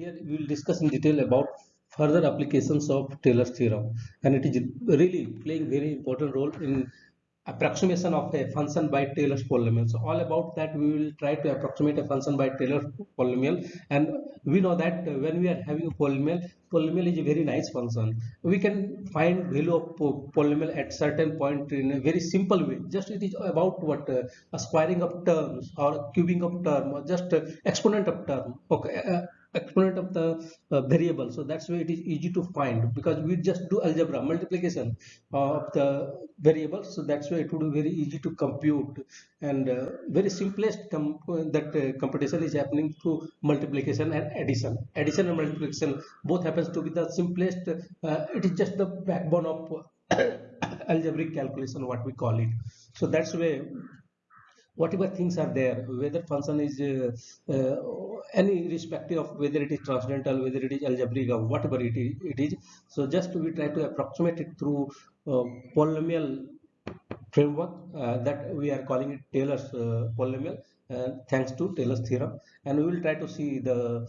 here we will discuss in detail about further applications of Taylor's theorem and it is really playing very important role in approximation of a function by Taylor's polynomial. So all about that we will try to approximate a function by Taylor polynomial and we know that when we are having a polynomial, polynomial is a very nice function. We can find value of polynomial at certain point in a very simple way. Just it is about what uh, a squaring of terms or cubing of term or just uh, exponent of term. Okay. Uh, exponent of the uh, variable. So that's why it is easy to find because we just do algebra multiplication of the variables. So that's why it would be very easy to compute. And uh, very simplest that uh, computation is happening through multiplication and addition. Addition and multiplication both happens to be the simplest uh, it is just the backbone of algebraic calculation what we call it. So that's why whatever things are there whether function is uh, uh, any respective of whether it is transcendental whether it is algebraic or whatever it is, it is so just we try to approximate it through uh, polynomial framework uh, that we are calling it Taylor's uh, polynomial uh, thanks to Taylor's theorem. And we will try to see the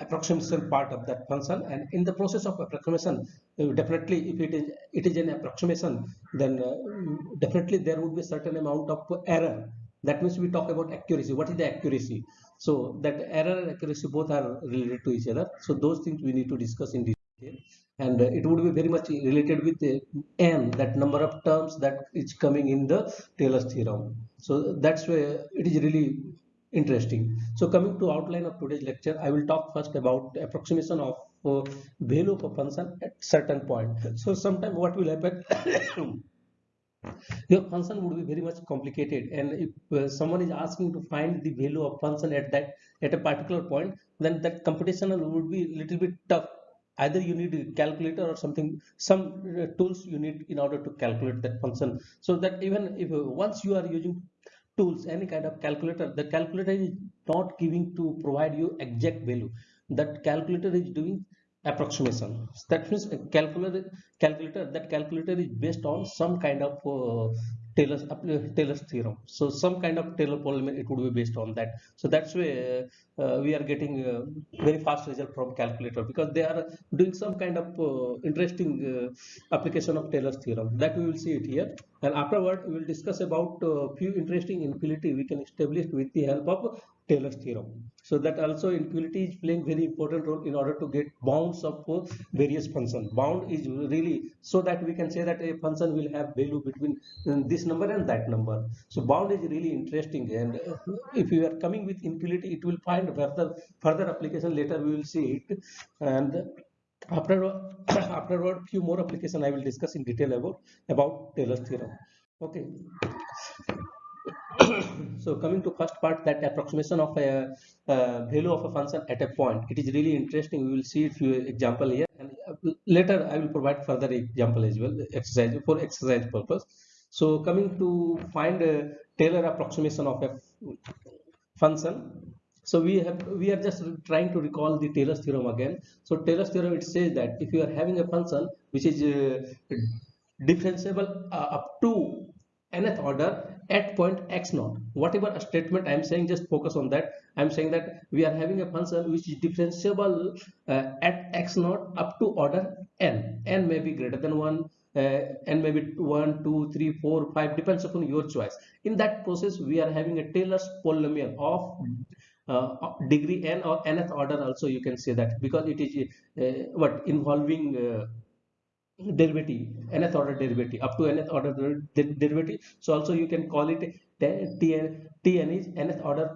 approximation part of that function. And in the process of approximation uh, definitely if it is it is an approximation then uh, definitely there would be a certain amount of error. That means we talk about accuracy. What is the accuracy? So that error and accuracy both are related to each other. So those things we need to discuss in detail. And uh, it would be very much related with n that number of terms that is coming in the Taylor's theorem. So that's where it is really interesting. So coming to outline of today's lecture, I will talk first about approximation of uh, value of a function at certain point. So sometimes what will happen, your function would be very much complicated and if uh, someone is asking to find the value of function at that at a particular point, then that computational would be a little bit tough either you need a calculator or something some uh, tools you need in order to calculate that function so that even if uh, once you are using tools any kind of calculator the calculator is not giving to provide you exact value. That calculator is doing approximation. That means calculator calculator that calculator is based on some kind of uh, Taylor's Taylor's theorem. So some kind of Taylor polynomial it would be based on that. So that's why uh, we are getting uh, very fast result from calculator because they are doing some kind of uh, interesting uh, application of Taylor's theorem. That we will see it here. And afterward we will discuss about uh, few interesting inequality we can establish with the help of Taylor's theorem. So that also inequality is playing very important role in order to get bounds of uh, various function. Bound is really so that we can say that a function will have value between uh, this number and that number. So bound is really interesting and uh, if you are coming with inequality it will find further further application later we will see it and after afterward few more application I will discuss in detail about about Taylor's theorem. Okay. so coming to first part that approximation of a, value of a function at a point. It is really interesting. We will see a few example here. And uh, later i will provide further example as well exercise for exercise purpose. So coming to find a taylor approximation of a function. So we have we are just trying to recall the taylor's theorem again. So taylor's theorem it says that if you are having a function which is uh, differentiable uh, up to nth order at point x naught. Whatever statement i am saying just focus on that. I am saying that we are having a function which is differentiable uh, at x naught up to order n. N may be greater than 1 uh, n maybe 1 2 3 4 5 depends upon your choice. In that process we are having a taylor's polynomial of uh, degree n or nth order also you can say that because it is uh, what involving uh, derivative nth order derivative up to nth order derivative. So also you can call it tn tn is nth order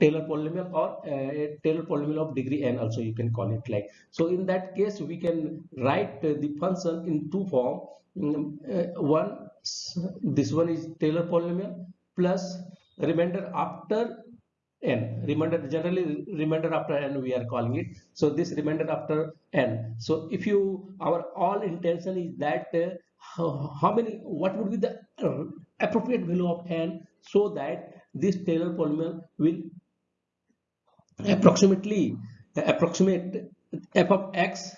taylor polynomial or uh, taylor polynomial of degree n also you can call it like. So in that case we can write uh, the function in two form. Um, uh, one this one is taylor polynomial plus remainder after n. Remainder generally remainder after n we are calling it. So this remainder after n. So if you our all intention is that uh, how, many what would be the uh, appropriate value of n so that this taylor polynomial will approximately approximate f of x.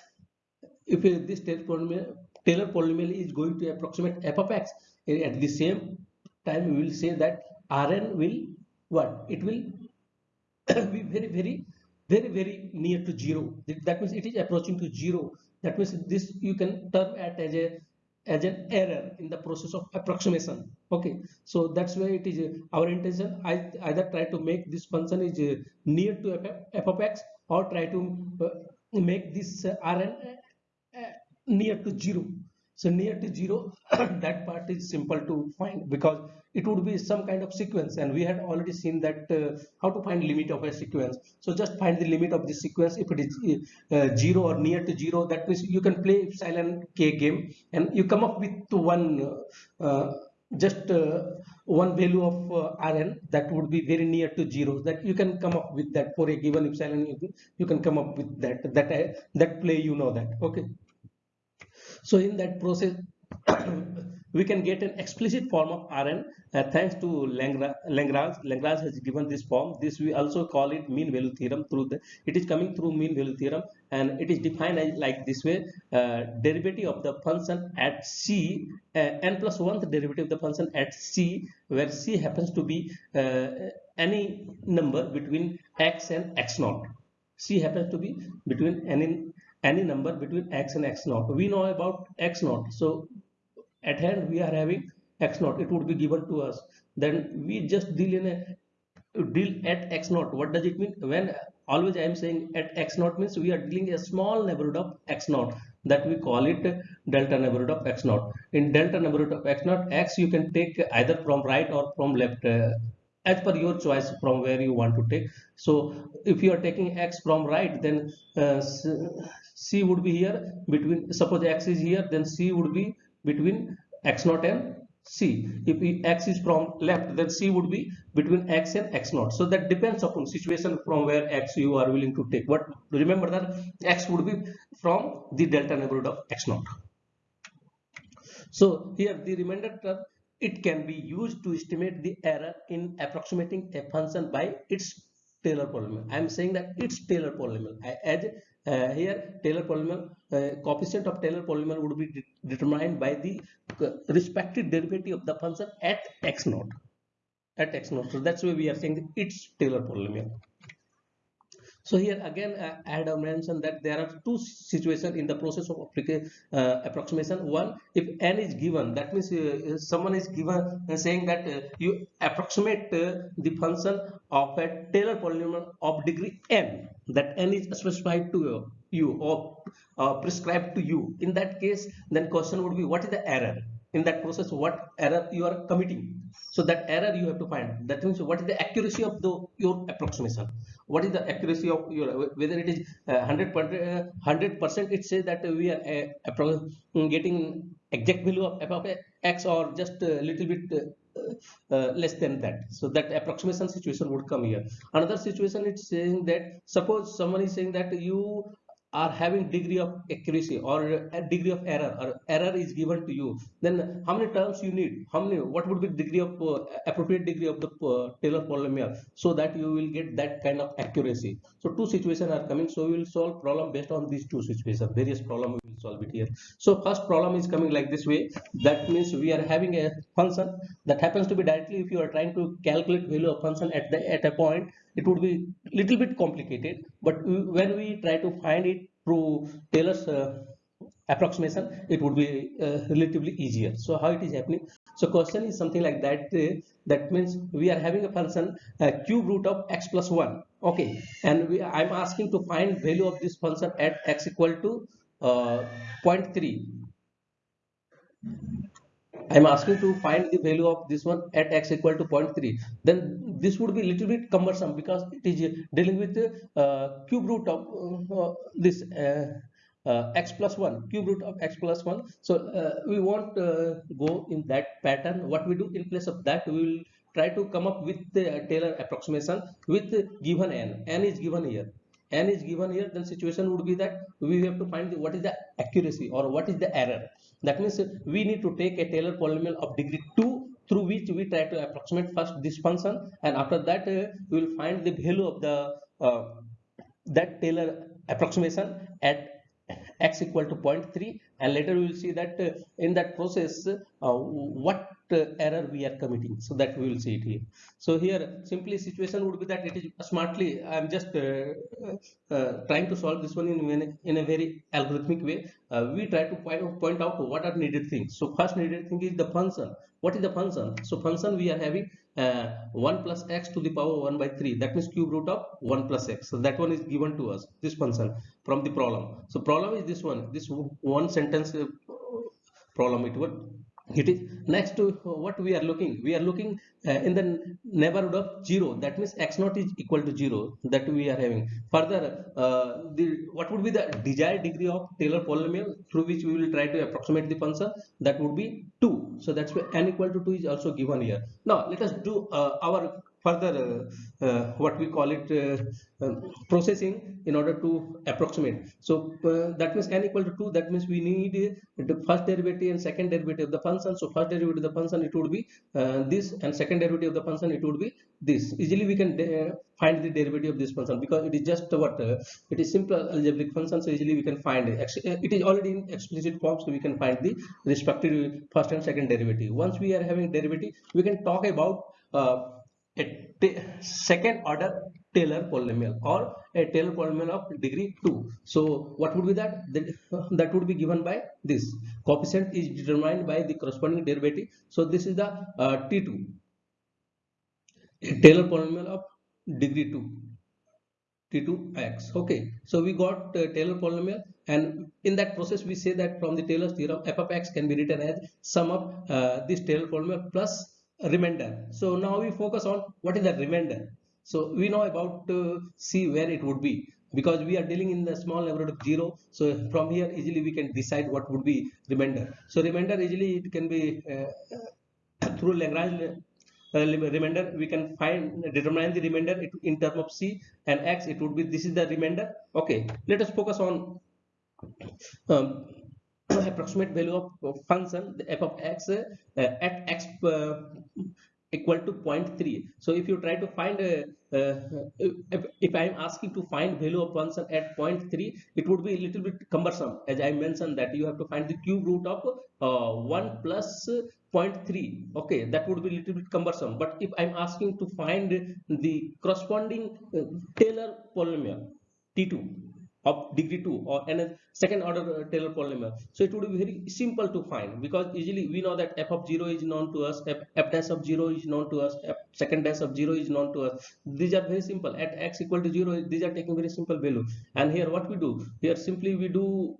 If this taylor polynomial taylor polynomial is going to approximate f of x at the same time we will say that rn will what? It will be very very very very near to zero. That means it is approaching to zero. That means this you can term at as a as an error in the process of approximation. Okay. So that's why it is. Our intention i either try to make this function is uh, near to f, f of x or try to uh, make this uh, rn near to zero so near to zero that part is simple to find because it would be some kind of sequence. And we had already seen that uh, how to find limit of a sequence. So just find the limit of the sequence. If it is uh, zero or near to zero that means you can play epsilon k game and you come up with one uh, just uh, one value of uh, rn that would be very near to zero. That you can come up with that for a given epsilon you, can come up with that that uh, that play you know that. Okay so in that process we can get an explicit form of Rn uh, thanks to Lagrange. Lagrange has given this form. This we also call it mean value theorem through the it is coming through mean value theorem and it is defined as like this way uh, derivative of the function at c uh, n plus one the derivative of the function at c where c happens to be uh, any number between x and x naught. c happens to be between any any number between x and x naught. We know about x naught. So at hand we are having x naught. It would be given to us. Then we just deal in a deal at x naught. What does it mean? When always I am saying at x naught means we are dealing a small neighborhood of x naught that we call it delta neighborhood of x naught. In delta neighborhood of x naught, x you can take either from right or from left. Uh, as per your choice from where you want to take so if you are taking x from right then uh, c would be here between suppose x is here then c would be between x naught and c if x is from left then c would be between x and x naught so that depends upon situation from where x you are willing to take but remember that x would be from the delta neighborhood of x naught so here the remainder term it can be used to estimate the error in approximating a function by its Taylor polynomial. I am saying that it's Taylor polynomial. I add uh, here Taylor polynomial uh, coefficient of Taylor polynomial would be de determined by the respective derivative of the function at x naught at x naught. So that's why we are saying it's Taylor polynomial. So here again, uh, I had mentioned that there are two situations in the process of uh, approximation. One, if n is given, that means uh, someone is given uh, saying that uh, you approximate uh, the function of a Taylor polynomial of degree n, that n is specified to you or prescribed to you. In that case, then question would be what is the error? In that process what error you are committing. So that error you have to find. That means what is the accuracy of the your approximation? What is the accuracy of your whether it is uh, 100 100 percent it says that we are uh, getting exact value of f of x or just a little bit uh, uh, less than that. So that approximation situation would come here. Another situation it's saying that suppose someone is saying that you are having degree of accuracy or a degree of error or error is given to you then how many terms you need? How many what would be degree of uh, appropriate degree of the uh, taylor polynomial so that you will get that kind of accuracy? So two situations are coming. So we will solve problem based on these two situations various problem we will solve it here. So first problem is coming like this way. That means we are having a function that happens to be directly if you are trying to calculate value of function at the at a point it would be little bit complicated but when we try to find it through Taylor's uh, approximation it would be uh, relatively easier. So how it is happening? So question is something like that uh, that means we are having a function uh, cube root of x plus 1 okay. And we, i'm asking to find value of this function at x equal to uh, 0.3 I'm asking to find the value of this one at x equal to 0.3 then this would be a little bit cumbersome because it is dealing with uh, cube root of uh, this uh, uh x plus 1 cube root of x plus 1 so uh, we won't uh, go in that pattern. What we do in place of that we will try to come up with the Taylor approximation with given n. n is given here n is given here then situation would be that we have to find what is the accuracy or what is the error. That means we need to take a Taylor polynomial of degree 2 through which we try to approximate first this function and after that uh, we will find the value of the uh, that Taylor approximation at x equal to 0.3 and later we will see that uh, in that process uh, what error we are committing so that we will see it here. So here simply situation would be that it is smartly i am just uh, uh, trying to solve this one in, in a very algorithmic way. Uh, we try to point, point out what are needed things. So first needed thing is the function. What is the function? So function we are having uh, 1 plus x to the power 1 by 3 that means cube root of 1 plus x. So that one is given to us this function from the problem. So problem is this one. This one sentence uh, problem it would it is next to what we are looking. We are looking uh, in the neighborhood of 0 that means x naught is equal to 0 that we are having. Further uh, the what would be the desired degree of taylor polynomial through which we will try to approximate the function? That would be 2 so that's why n equal to 2 is also given here. Now let us do uh, our further uh, uh, what we call it uh, processing in order to approximate. So that means n equal to 2 that means we need the first derivative and second derivative of the function. So first derivative of the function it would be this and second derivative of the function it would be this. Easily we can find the derivative of this function because it is just what uh, it is simple algebraic function. So easily we can find it. It is already in explicit form so we can find the respective first and second derivative. Once we are having derivative we can talk about uh, a second order Taylor polynomial or a Taylor polynomial of degree 2. So what would be that? That would be given by this. Coefficient is determined by the corresponding derivative. So this is the uh, T2. A Taylor polynomial of degree 2. T2x. Okay. So we got uh, Taylor polynomial and in that process we say that from the Taylor's theorem f of x can be written as sum of uh, this Taylor polynomial plus remainder. So now we focus on what is the remainder. So we know about uh, see where it would be because we are dealing in the small neighborhood of zero. So from here easily we can decide what would be remainder. So remainder easily it can be uh, through Lagrange uh, remainder we can find determine the remainder in term of c and x it would be this is the remainder okay let us focus on um, approximate value of function f of x uh, at x uh, equal to 0.3 so if you try to find uh, uh, if, if i am asking to find value of function at 0.3 it would be a little bit cumbersome. As i mentioned that you have to find the cube root of uh, 1 plus 0.3 okay that would be a little bit cumbersome. But if i'm asking to find the corresponding uh, taylor polynomial t2 of degree 2 or and a second order uh, Taylor polynomial. So it would be very simple to find because easily we know that f of 0 is known to us, f, f dash of 0 is known to us, f second dash of 0 is known to us. These are very simple. At x equal to 0, these are taking very simple value. And here what we do? Here simply we do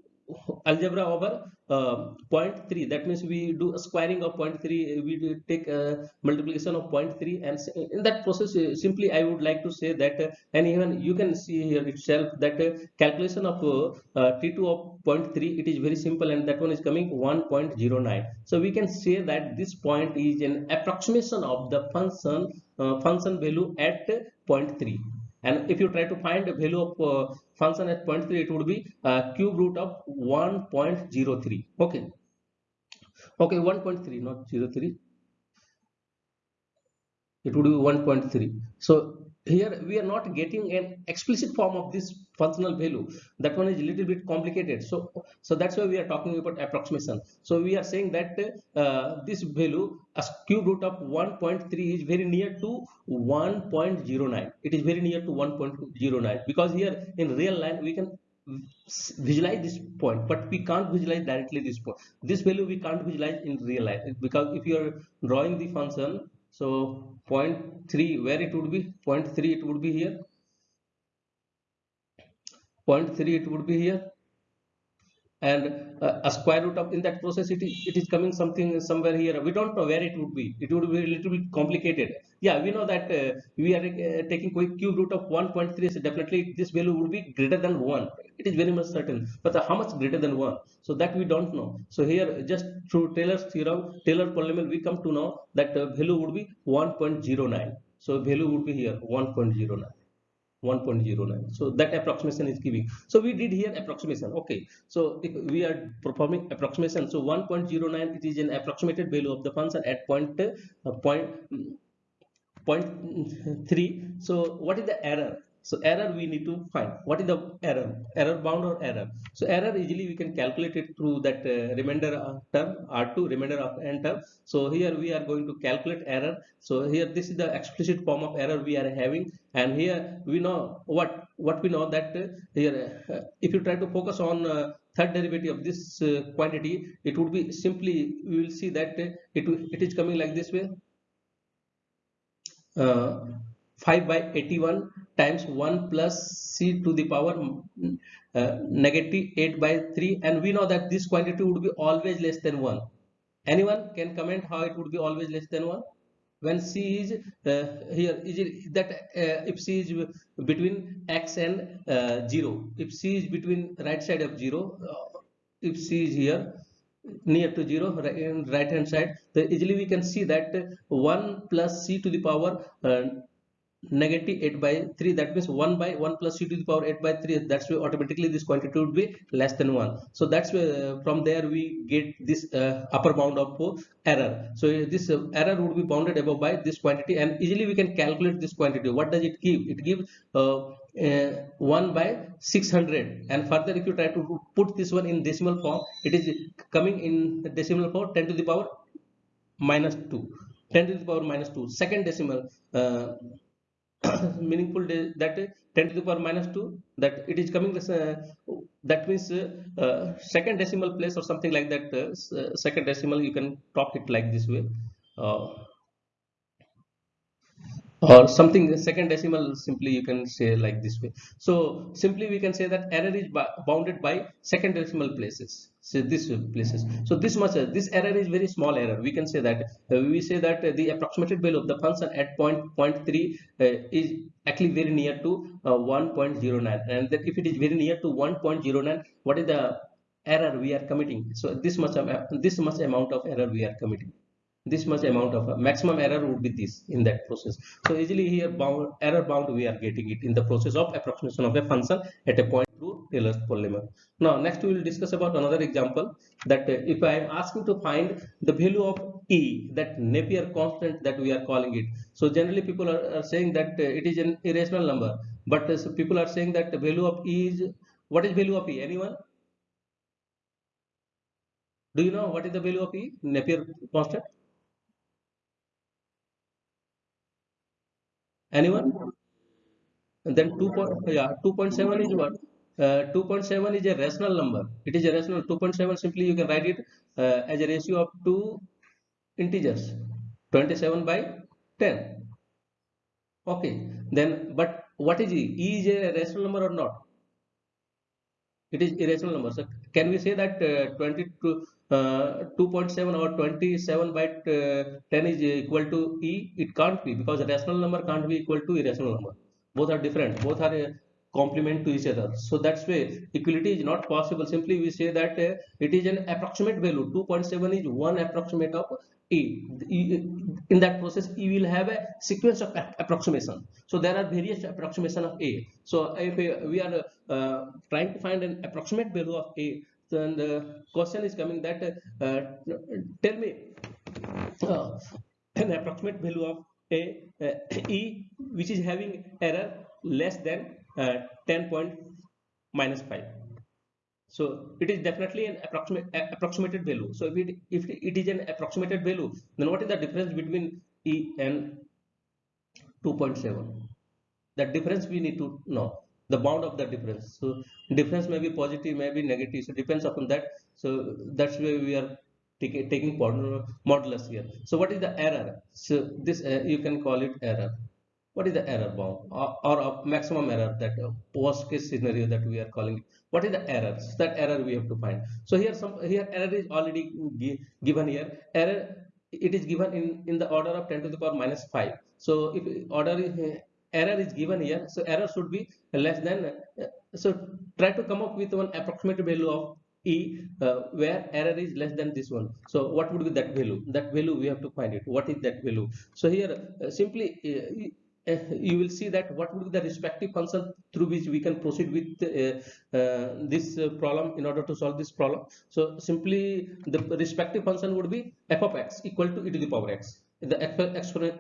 algebra over uh, 0.3 that means we do a squaring of 0.3 we take a multiplication of 0.3 and in that process uh, simply i would like to say that uh, and even you can see here itself that uh, calculation of uh, t2 of 0.3 it is very simple and that one is coming 1.09 so we can say that this point is an approximation of the function uh, function value at 0.3 and if you try to find the value of uh, function at 0.3 it would be uh, cube root of 1.03 okay. Okay 1.3 not 03 it would be 1.3 so here we are not getting an explicit form of this functional value that one is a little bit complicated. So so that's why we are talking about approximation. So we are saying that uh, this value as cube root of 1.3 is very near to 1.09 it is very near to 1.09 because here in real line we can visualize this point but we can't visualize directly this point. This value we can't visualize in real life because if you are drawing the function so 0.3 where it would be? 0.3 it would be here 0.3 it would be here. And uh, a square root of in that process it is, it is coming something somewhere here. We don't know where it would be. It would be a little bit complicated. Yeah we know that uh, we are uh, taking quick cube root of 1.3 so definitely this value would be greater than 1 it is very much certain. But how much greater than 1 so that we don't know. So here just through taylor's theorem taylor polynomial we come to know that uh, value would be 1.09 so value would be here 1.09 1.09 so that approximation is giving. So we did here approximation. Okay. So if we are performing approximation so 1.09 it is an approximated value of the function at point uh, point point three. So what is the error So error we need to find. What is the error? Error bound or error? So error easily we can calculate it through that uh, remainder term R2 remainder of n term. So here we are going to calculate error. So here this is the explicit form of error we are having and here we know what what we know that uh, here uh, if you try to focus on uh, third derivative of this uh, quantity it would be simply we will see that uh, it it is coming like this way uh, 5 by 81 times 1 plus c to the power uh, negative 8 by 3 and we know that this quantity would be always less than 1 anyone can comment how it would be always less than 1 when c is uh, here is it that uh, if c is between x and uh, 0 if c is between right side of 0 uh, if c is here near to 0 right, right hand side then easily we can see that 1 plus c to the power uh, negative 8 by 3 that means 1 by 1 plus c to the power 8 by 3 that's why automatically this quantity would be less than 1 so that's where uh, from there we get this uh, upper bound of uh, error. So uh, this uh, error would be bounded above by this quantity and easily we can calculate this quantity. What does it give? It gives uh, 1 by 600 and further if you try to put this one in decimal form it is coming in decimal form 10 to the power minus 2 10 to the power minus 2 second decimal meaningful that 10 to the power minus 2 that it is coming uh, that means uh, second decimal place or something like that uh, uh, second decimal you can talk it like this way. Uh, or something second decimal simply you can say like this way. So simply we can say that error is bounded by second decimal places. So this places. So this much uh, this error is very small error. We can say that uh, we say that uh, the approximated value of the function at point point 3 uh, is actually very near to uh, 1.09 and that if it is very near to 1.09 what is the error we are committing? So this much this much amount of error we are committing this much amount of maximum error would be this in that process. So easily here bound error bound we are getting it in the process of approximation of a function at a point through Taylor's polynomial now next we will discuss about another example that uh, if I am asking to find the value of e that Napier constant that we are calling it. So generally people are, are saying that uh, it is an irrational number but uh, so people are saying that the value of e is what is value of e? Anyone? Do you know what is the value of e Napier constant anyone? And then 2 point, yeah 2.7 is what? Uh, 2.7 is a rational number. It is a rational 2.7 simply you can write it uh, as a ratio of two integers 27 by 10 okay then but what is e e is a rational number or not? It is irrational number. So can we say that uh, 22 uh, 2.7 or 27 by uh, 10 is equal to E? It can't be because a rational number can't be equal to irrational number. Both are different. Both are a complement to each other. So that's why equality is not possible. Simply we say that uh, it is an approximate value. 2.7 is one approximate of E. In that process, E will have a sequence of approximation. So there are various approximation of A. So if we are uh, trying to find an approximate value of A, then the question is coming that uh, tell me uh, an approximate value of a uh, e which is having error less than uh, 10 point minus 5 so it is definitely an approximate approximated value. So if it if it is an approximated value then what is the difference between e and 2.7 that difference we need to know the bound of the difference. So difference may be positive may be negative. So depends upon that. So that's why we are taking modulus here. So what is the error? So this uh, you can call it error. What is the error bound or, or maximum error that uh, worst case scenario that we are calling it. What is the error? So that error we have to find. So here some here error is already given here. Error it is given in in the order of 10 to the power minus 5 so if order is error is given here. So error should be less than uh, so try to come up with one approximate value of e uh, where error is less than this one. So what would be that value? That value we have to find it. What is that value? So here uh, simply uh, uh, you will see that what would be the respective function through which we can proceed with uh, this problem in order to solve this problem. So simply the respective function would be f of x equal to e to the power x the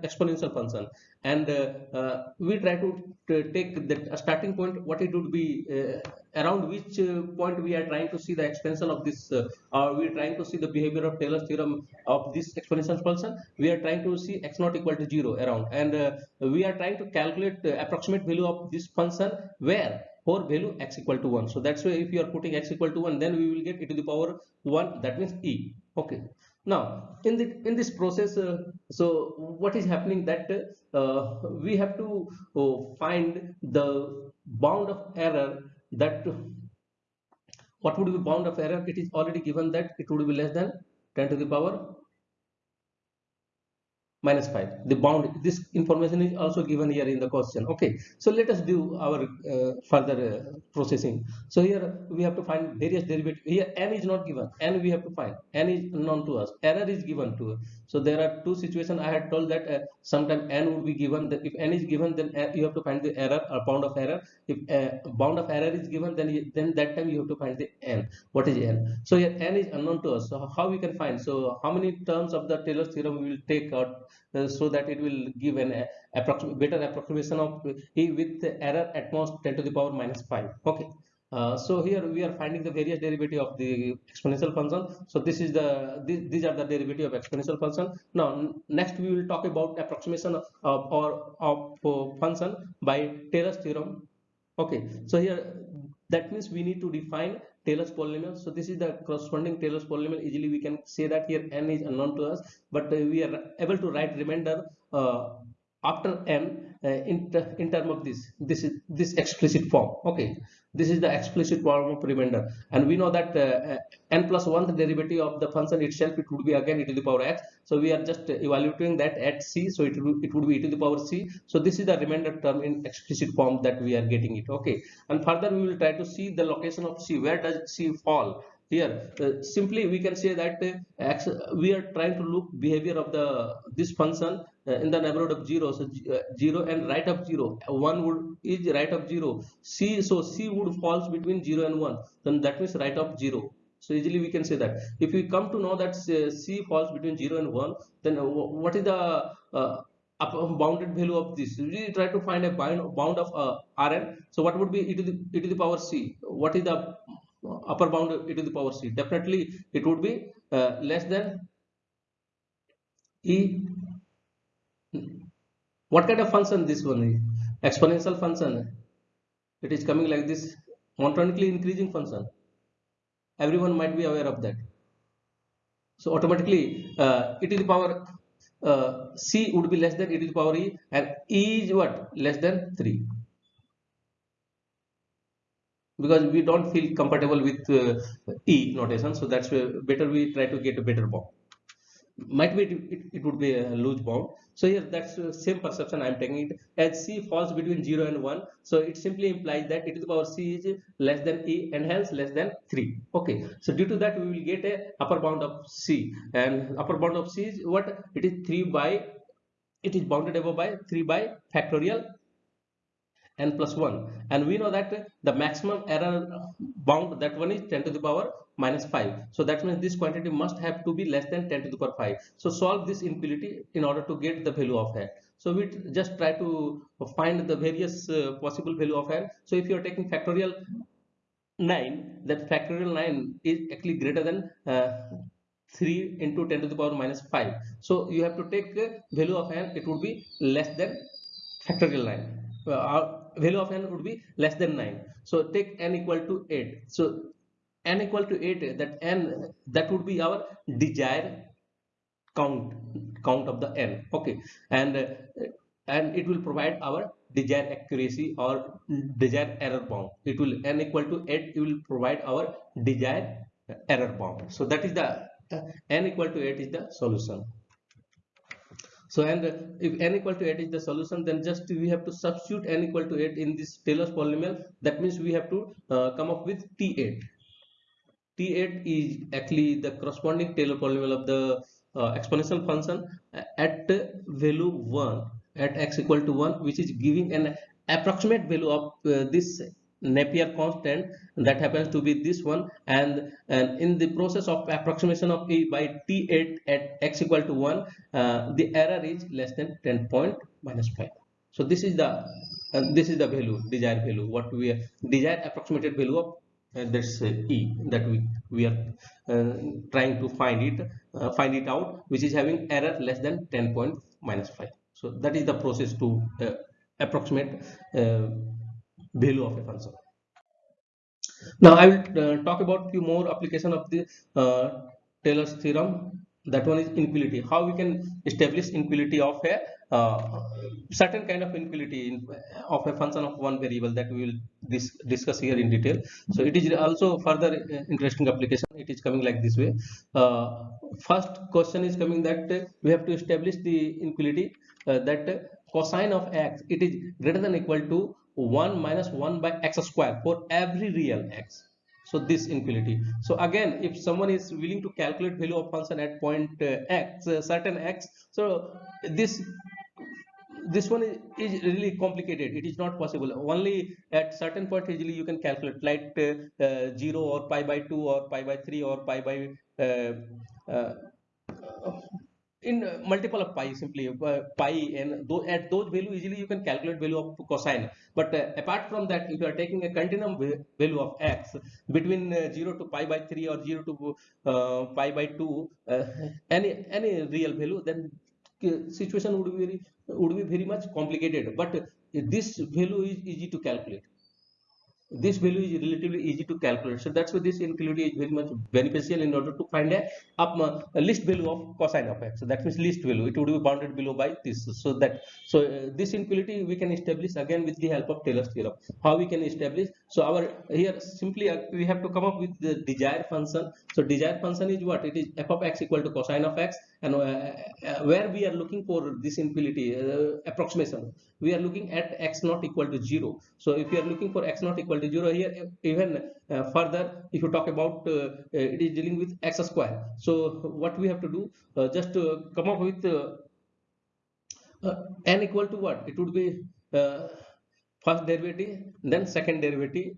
exponential function. And uh, uh, we try to, take the starting point what it would be uh, around which point we are trying to see the expansion of this or we are trying to see the behavior of Taylor's theorem of this exponential function. We are trying to see x not equal to 0 around. And we are trying to calculate the approximate value of this function where for value x equal to 1 so that's why if you are putting x equal to 1 then we will get e to the power 1 that means e. Okay now in the in this process uh, so what is happening that uh, we have to uh, find the bound of error that what would be bound of error? It is already given that it would be less than 10 to the power minus 5 the bound this information is also given here in the question. Okay. So let us do our uh, further uh, processing. So here we have to find various derivatives. Here n is not given. N we have to find. N is known to us. Error is given to us so there are two situations i had told that uh, sometime n would be given that if n is given then uh, you have to find the error or bound of error. If uh, bound of error is given then then that time you have to find the n. What is n? So here n is unknown to us. So how we can find? So how many terms of the taylor's theorem we will take out uh, so that it will give an uh, approximate better approximation of e with error at most 10 to the power minus 5 okay uh, so here we are finding the various derivative of the exponential function so this is the this, these are the derivative of exponential function now next we will talk about approximation of or of, of function by taylor's theorem okay so here that means we need to define Taylor's polynomial. So this is the corresponding Taylor's polynomial. Easily we can say that here n is unknown to us, but uh, we are able to write remainder uh, after n uh, in, in term of this. This is this explicit form. Okay, this is the explicit form of remainder, and we know that uh, n plus one the derivative of the function itself it would be again e to the power x. So we are just evaluating that at c. So it would it would be e to the power c. So this is the remainder term in explicit form that we are getting it. Okay, and further we will try to see the location of c. Where does c fall? here uh, simply we can say that uh, we are trying to look behavior of the this function uh, in the neighborhood of 0 so uh, 0 and right of 0 1 would is right of 0 c so c would falls between 0 and 1 then that means right of 0 so easily we can say that. If we come to know that uh, c falls between 0 and 1 then uh, what is the bounded value of this? We try to find a bound of rn. So what would be e to the e to the power c. What is the upper bound e to the power c. Definitely it would be uh, less than e what kind of function this one is? Exponential function. It is coming like this. Monotonically increasing function. Everyone might be aware of that. So automatically uh, the power uh, c would be less than e to the power e and e is what? Less than 3 because we don't feel comfortable with uh, e notation so that's better we try to get a better bound might be it, it, it would be a loose bound. So here that's the same perception i'm taking. It as c falls between 0 and 1 so it simply implies that e to the power c is less than e and hence less than 3 okay. So due to that we will get a upper bound of c. And upper bound of c is what? It is 3 by it is bounded above by 3 by factorial n plus 1 and we know that the maximum error bound that one is 10 to the power minus 5 so that means this quantity must have to be less than 10 to the power 5 so solve this inequality in order to get the value of n so we just try to find the various uh, possible value of n so if you are taking factorial 9 that factorial 9 is actually greater than uh, 3 into 10 to the power minus 5 so you have to take the value of n it would be less than factorial 9 uh, value of n would be less than 9 so take n equal to 8 so n equal to 8 that n that would be our desired count count of the n okay. And and it will provide our desired accuracy or desired error bound. It will n equal to 8 it will provide our desired error bound. So that is the uh, n equal to 8 is the solution. So and if n equal to 8 is the solution then just we have to substitute n equal to 8 in this Taylor's polynomial. That means we have to uh, come up with T8 T8 is actually the corresponding Taylor polynomial of the uh, exponential function at value 1 at x equal to 1 which is giving an approximate value of uh, this Napier constant that happens to be this one and, and in the process of approximation of E by T8 at x equal to 1 uh, the error is less than 10 point minus 5 so this is the uh, this is the value desired value what we desired approximated value of uh, that's uh, E that we we are uh, trying to find it uh, find it out which is having error less than 10 point minus 5 so that is the process to approximate value of a function. Now I will uh, talk about few more application of the uh, Taylor's theorem. That one is inequality. How we can establish inequality of a uh, certain kind of inequality in, of a function of one variable that we will dis discuss here in detail. So it is also further uh, interesting application. It is coming like this way. Uh, first question is coming that we have to establish the inequality uh, that cosine of x it is greater than equal to 1 minus 1 by x square for every real x so this inequality so again if someone is willing to calculate value of function at point uh, x uh, certain x so this this one is, is, really complicated. It is not possible. Only at certain point easily you can calculate like uh, uh 0 or pi by 2 or pi by 3 or pi by uh, uh, in uh, multiple of pi simply pi and th at those value easily you can calculate value of cosine. But apart from that if you are taking a continuum value of x between uh, 0 to pi by 3 or 0 to pi by 2 uh, any any real value then situation would be very would be very much complicated. But this value is easy to calculate this value is relatively easy to calculate. So that's why this inequality is very much beneficial in order to find a, up, a list value of cosine of x. So that means least value. It would be bounded below by this. So that so uh, this inequality we can establish again with the help of taylor's theorem. How we can establish? So our here simply uh, we have to come up with the desired function. So desired function is what? It is f of x equal to cosine of x. And uh, uh, where we are looking for this inequality uh, approximation. We are looking at x not equal to 0 so if you are looking for x not equal to 0 here even uh, further if you talk about uh, it is dealing with x square. So what we have to do uh, just to come up with uh, n equal to what? It would be first derivative then second derivative.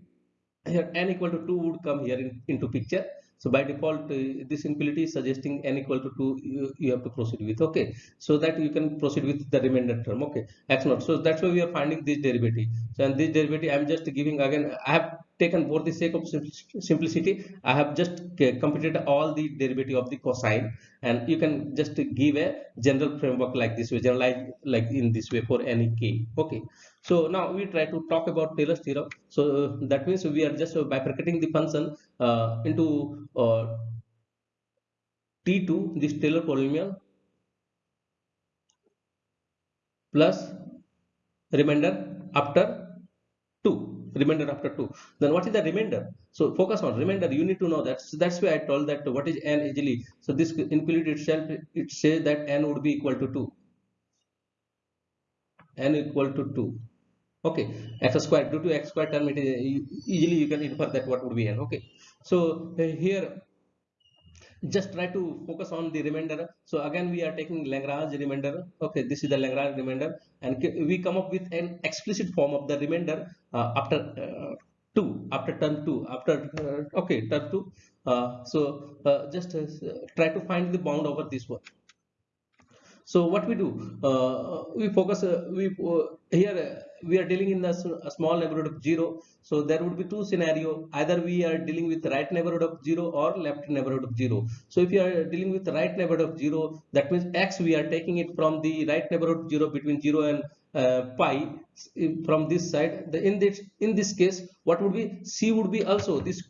Here n equal to 2 would come here in, into picture so by default this inequality is suggesting n equal to 2 you, you, have to proceed with okay. So that you can proceed with the remainder term okay. X naught. So that's why we are finding this derivative. So and this derivative i'm just giving again i have taken for the sake of simplicity i have just computed all the derivative of the cosine. And you can just give a general framework like this way generalize like in this way for any k okay so now we try to talk about taylor's theorem. So that means we are just bifurcating the function uh, into uh, t2 this taylor polynomial plus remainder after 2 remainder after 2 then what is the remainder? So focus on remainder. You need to know that. So that's why i told that what is n easily. So this inequality itself it says that n would be equal to 2 n equal to 2 okay. X square due to x square term it is easily you can infer that what would be n okay. So uh, here just try to focus on the remainder. So again we are taking lagrange remainder. Okay. This is the lagrange remainder. And we come up with an explicit form of the remainder uh, after uh, 2 after term 2 after uh, okay term 2 uh, so uh, just uh, try to find the bound over this one so what we do uh, we focus uh, we uh, here we are dealing in a small neighborhood of 0 so there would be two scenario. Either we are dealing with right neighborhood of 0 or left neighborhood of 0 so if you are dealing with right neighborhood of 0 that means x we are taking it from the right neighborhood 0 between 0 and uh, pi. From this side the, in this in this case what would be c would be also this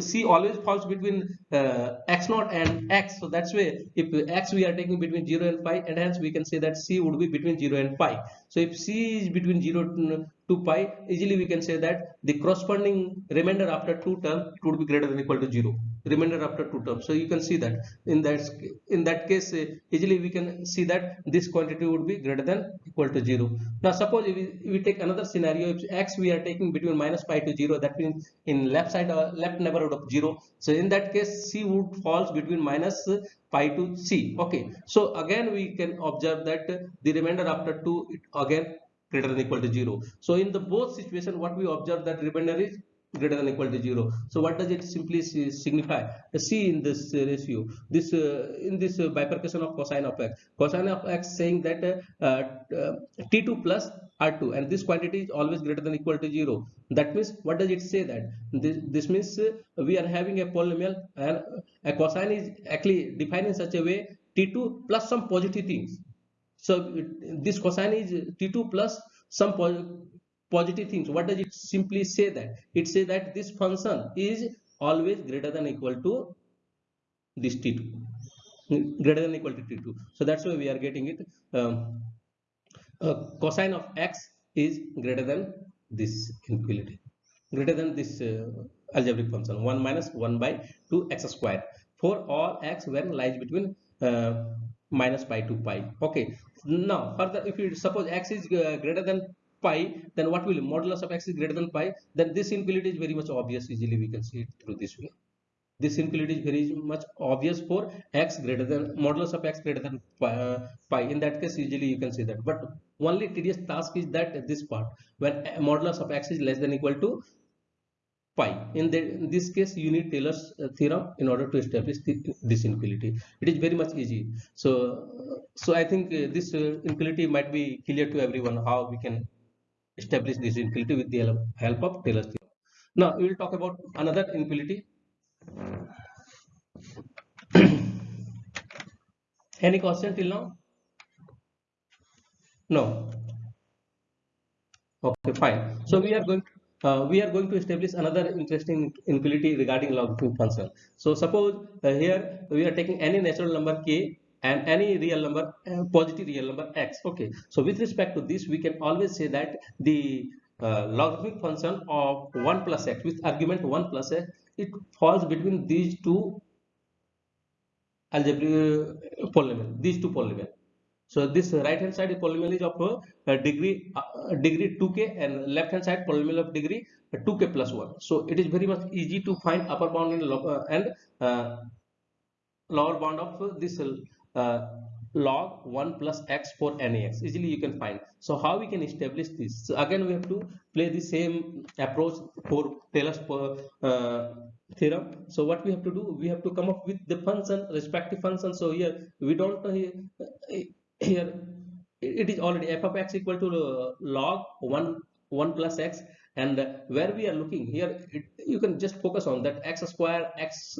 c always falls between uh, x naught and x. So that's why if x we are taking between 0 and pi and hence we can say that c would be between 0 and pi so if c is between 0 to pi easily we can say that the corresponding remainder after two terms it would be greater than equal to 0 remainder after two terms. So you can see that. In that in that case uh, easily we can see that this quantity would be greater than equal to 0 now suppose if we, we take another scenario if x we are taking between minus pi to 0 that means in left side or uh, left neighborhood of 0 so in that case c would falls between minus pi to c. Okay. So again we can observe that the remainder after 2 it again greater than equal to 0 so in the both situation what we observe that remainder is greater than equal to 0 so what does it simply signify? See in this ratio this uh, in this uh, bifurcation of cosine of x. Cosine of x saying that uh, uh, t2 plus r2 and this quantity is always greater than equal to 0 that means what does it say that? This, this means uh, we are having a polynomial and a cosine is actually defined in such a way t2 plus some positive things. So this cosine is t2 plus some positive things. What does it simply say that? It says that this function is always greater than equal to this t2 greater than equal to t2 so that's why we are getting it um, uh, cosine of x is greater than this inequality greater than this uh, algebraic function. 1 minus 1 by 2 x square for all x when lies between uh, minus pi to pi. Okay. Now further if you suppose x is uh, greater than pi then what will modulus of x is greater than pi then this inequality is very much obvious easily we can see it through this way. This inequality is very much obvious for x greater than modulus of x greater than pi, uh, in that case usually you can see that. But only tedious task is that this part when modulus of x is less than equal to pi. In, the, in this case you need Taylor's uh, theorem in order to establish the, this inequality it is very much easy. So so I think uh, this uh, inequality might be clear to everyone how we can establish this inequality with the help of Taylor's theorem. Now we will talk about another inequality. Any question till now? No. Okay, fine. So we are going uh, we are going to establish another interesting inequality regarding logarithmic function. So suppose uh, here we are taking any natural number k and any real number uh, positive real number x. Okay. So with respect to this we can always say that the uh, logarithmic function of 1 plus x with argument 1 plus x it falls between these two algebraic uh, polynomial these two polynomial so this right hand side polynomial is of uh, degree uh, degree 2k and left hand side polynomial of degree 2k plus 1 so it is very much easy to find upper bound and, uh, and lower bound of this uh, log 1 plus x for any x. Easily you can find. So how we can establish this? So again we have to play the same approach for Taylor's uh, theorem. So what we have to do we have to come up with the function respective function. So here we don't uh, here it is already f of x equal to uh, log 1 1 plus x. And where we are looking here it, you can just focus on that x square x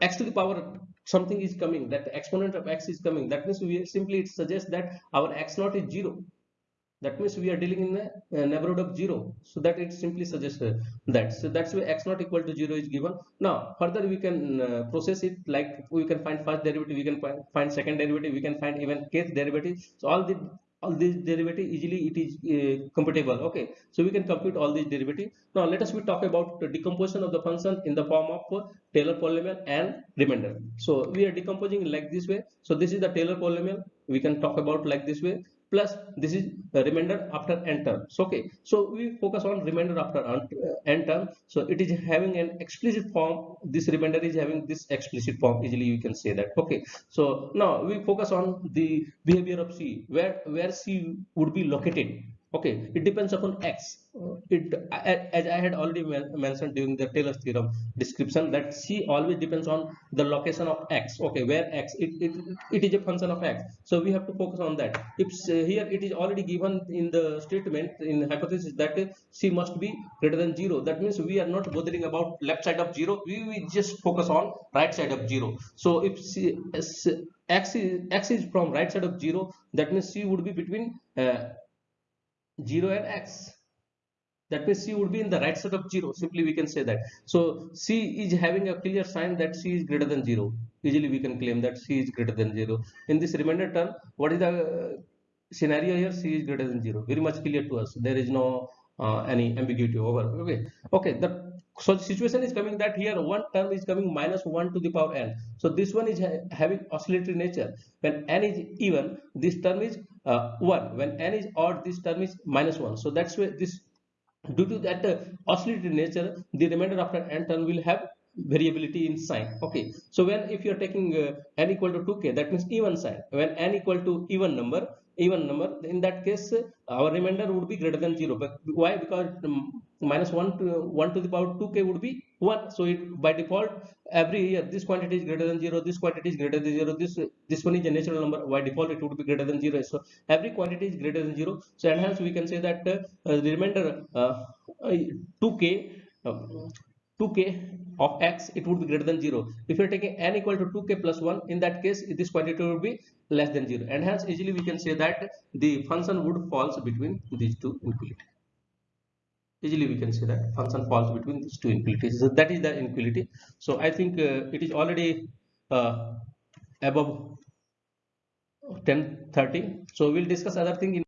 x to the power something is coming that exponent of x is coming that means we simply it suggests that our x naught is zero. That means we are dealing in a, neighborhood of zero. So that it simply suggests that. So that's why x naught equal to zero is given. Now further we can uh, process it like we can find first derivative we can find second derivative we can find even kth derivative. So all the all these derivative easily it is uh, computable okay? So we can compute all these derivative now let us we talk about the decomposition of the function in the form of taylor polynomial and remainder. So we are decomposing like this way. So this is the taylor polynomial. We can talk about like this way plus this is remainder after n terms okay. So we focus on remainder after uh, n term. So it is having an explicit form. This remainder is having this explicit form. Easily you can say that. Okay. So now we focus on the behavior of c. Where where c would be located okay it depends upon x. It as i had already mentioned during the taylor's theorem description that c always depends on the location of x. Okay where x it, it, it is a function of x. So we have to focus on that. If uh, here it is already given in the statement in hypothesis that c must be greater than 0 that means we are not bothering about left side of 0 we, we just focus on right side of 0 so if c, x is x is from right side of 0 that means c would be between uh, 0 and x. That means c would be in the right side of 0 simply we can say that. So c is having a clear sign that c is greater than 0 easily we can claim that c is greater than 0 in this remainder term what is the uh, scenario here? c is greater than 0 very much clear to us. There is no uh, any ambiguity over. Okay. Okay. The so the situation is coming that here one term is coming minus 1 to the power n. So this one is ha having oscillatory nature. When n is even this term is uh, 1 when n is odd this term is minus 1 so that's why this due to that uh, oscillatory nature the remainder after n term will have variability in sign. Okay. So when if you are taking uh, n equal to 2k that means even sign. When n equal to even number even number in that case our remainder would be greater than 0 but why? Because um, minus 1 to 1 to the power 2k would be 1 so it by default every year this quantity is greater than 0 this quantity is greater than 0 this this one is a natural number. By default it would be greater than 0 so every quantity is greater than 0 so and hence we can say that uh, the remainder uh, uh, 2k um, 2k of x it would be greater than 0 if you're taking n equal to 2k plus 1 in that case this quantity would be less than 0 and hence easily we can say that the function would falls between these two inequality easily we can say that function falls between these two inequalities so that is the inequality so i think uh, it is already uh, above 10:30 so we'll discuss other thing in